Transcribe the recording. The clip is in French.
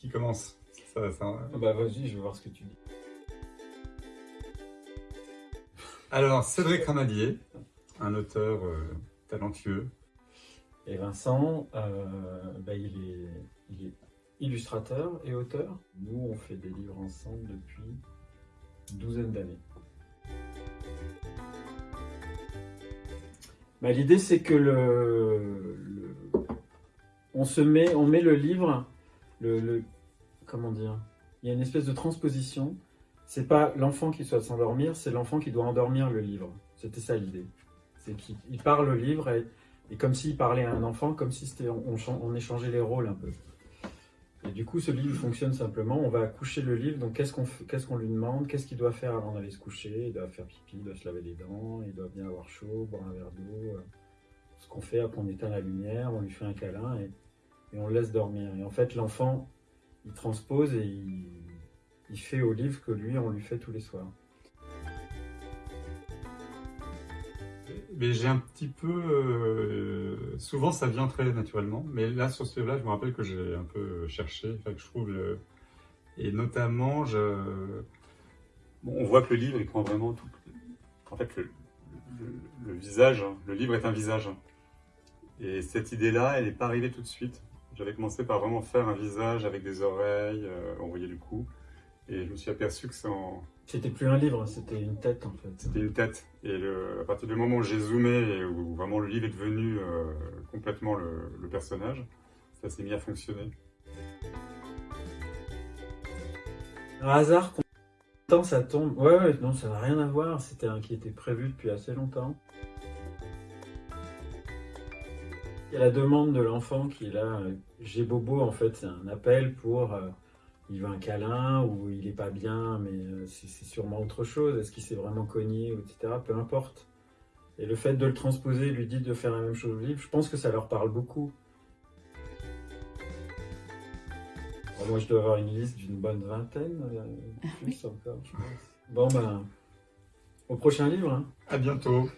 Qui commence ça, ça... Ah Bah vas-y, je veux voir ce que tu dis. Alors, Cédric Ramadier, un auteur euh, talentueux. Et Vincent, euh, bah, il, est, il est illustrateur et auteur. Nous, on fait des livres ensemble depuis une douzaine d'années. Bah, L'idée, c'est que le, le- on se met, on met le livre, le, comment dire, il y a une espèce de transposition. C'est pas l'enfant qui doit s'endormir, c'est l'enfant qui doit endormir le livre. C'était ça l'idée. C'est qu'il il parle le livre et, comme s'il parlait à un enfant, comme si on, on chan- on échangeait les rôles un peu. Et du coup, ce livre fonctionne simplement. On va coucher le livre. Donc, qu'est-ce qu'on qu'est-ce qu'on lui demande? Qu'est-ce qu'il doit faire avant d'aller se coucher? Il doit faire pipi, il doit se laver les dents, il doit bien avoir chaud, boire un verre d'eau. euh, Ce qu'on fait après, on éteint la lumière, on lui fait un câlin et, et on le laisse dormir. Et en fait, l'enfant, il transpose et il, fait au livre que lui, on lui fait tous les soirs. Mais j'ai un petit peu... euh, souvent, ça vient très naturellement. Mais là, sur ce là je me rappelle que j'ai un peu cherché. Je trouve... le- Et notamment, je... On voit que le livre, il prend vraiment tout... En fait, le, visage, le livre est un visage. Et cette idée-là, elle n'est pas arrivée tout de suite. J'avais commencé par vraiment faire un visage avec des oreilles, euh, on voyait du cou. Et je me suis aperçu que c'est en, C'était plus un livre, c'était une tête en fait. c'était une tête. Et le- à partir du moment où j'ai zoomé et où vraiment le livre est devenu euh, complètement le, le personnage, ça s'est mis à fonctionner. Un hasard, quand ça tombe. Ouais, ouais, non, ça n'a rien à voir. C'était un qui était prévu depuis assez longtemps. Il y a la demande de l'enfant qui est là. euh, J'ai bobo, en fait, c'est un appel pour. euh, il veut un câlin ou il est pas bien, mais euh, c'est sûrement autre chose. Est-ce qu'il s'est vraiment cogné, etc. Peu importe. Et le fait de le transposer lui dit de faire la même chose au livre, je pense que ça leur parle beaucoup. Moi, je dois avoir une liste d'une bonne vingtaine, euh, plus encore, je pense. Bon, ben, au prochain livre. Hein. À bientôt!